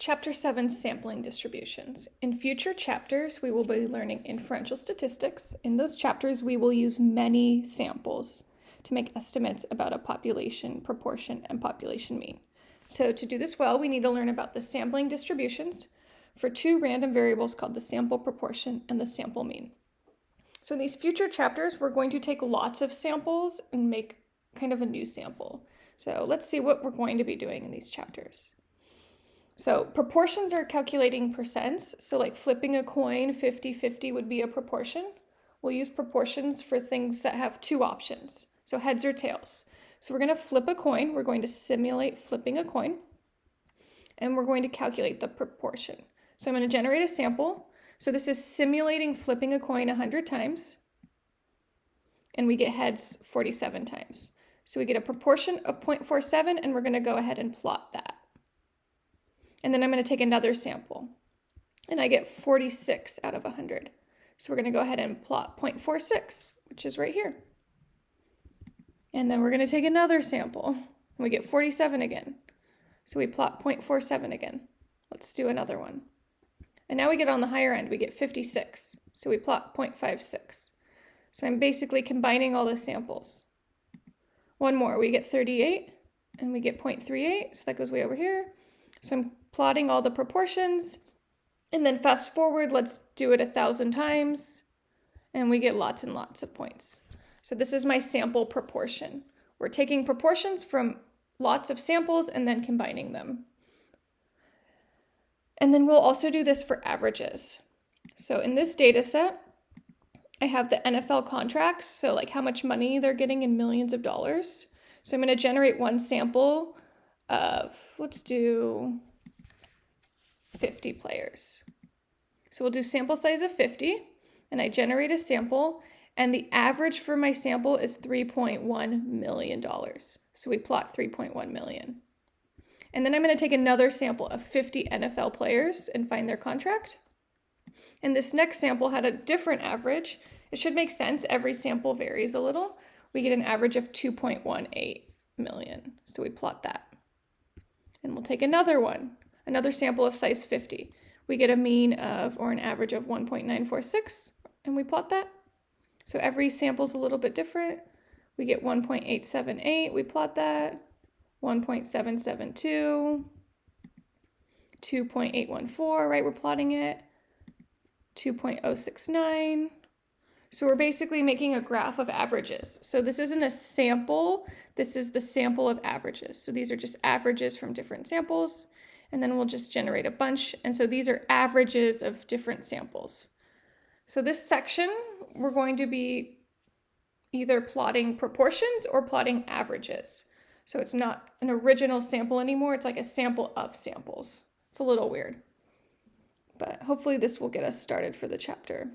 Chapter 7 Sampling Distributions. In future chapters, we will be learning inferential statistics. In those chapters, we will use many samples to make estimates about a population proportion and population mean. So to do this well, we need to learn about the sampling distributions for two random variables called the sample proportion and the sample mean. So in these future chapters, we're going to take lots of samples and make kind of a new sample. So let's see what we're going to be doing in these chapters. So proportions are calculating percents. So like flipping a coin 50-50 would be a proportion. We'll use proportions for things that have two options. So heads or tails. So we're going to flip a coin. We're going to simulate flipping a coin. And we're going to calculate the proportion. So I'm going to generate a sample. So this is simulating flipping a coin 100 times. And we get heads 47 times. So we get a proportion of 0.47 and we're going to go ahead and plot that. And then I'm going to take another sample. And I get 46 out of 100. So we're going to go ahead and plot 0.46, which is right here. And then we're going to take another sample. And we get 47 again. So we plot 0.47 again. Let's do another one. And now we get on the higher end, we get 56. So we plot 0.56. So I'm basically combining all the samples. One more, we get 38 and we get 0.38. So that goes way over here. So I'm plotting all the proportions. And then fast forward, let's do it a thousand times. And we get lots and lots of points. So this is my sample proportion. We're taking proportions from lots of samples and then combining them. And then we'll also do this for averages. So in this data set, I have the NFL contracts, so like how much money they're getting in millions of dollars. So I'm going to generate one sample of, let's do 50 players. So we'll do sample size of 50, and I generate a sample, and the average for my sample is $3.1 million. So we plot 3.1 million. And then I'm going to take another sample of 50 NFL players and find their contract. And this next sample had a different average. It should make sense. Every sample varies a little. We get an average of 2.18 million. So we plot that. And we'll take another one, another sample of size 50. We get a mean of, or an average of 1.946, and we plot that. So every sample is a little bit different. We get 1.878, we plot that. 1.772, 2.814, right? We're plotting it. 2.069. So we're basically making a graph of averages. So this isn't a sample, this is the sample of averages. So these are just averages from different samples, and then we'll just generate a bunch. And so these are averages of different samples. So this section, we're going to be either plotting proportions or plotting averages. So it's not an original sample anymore, it's like a sample of samples. It's a little weird. But hopefully this will get us started for the chapter.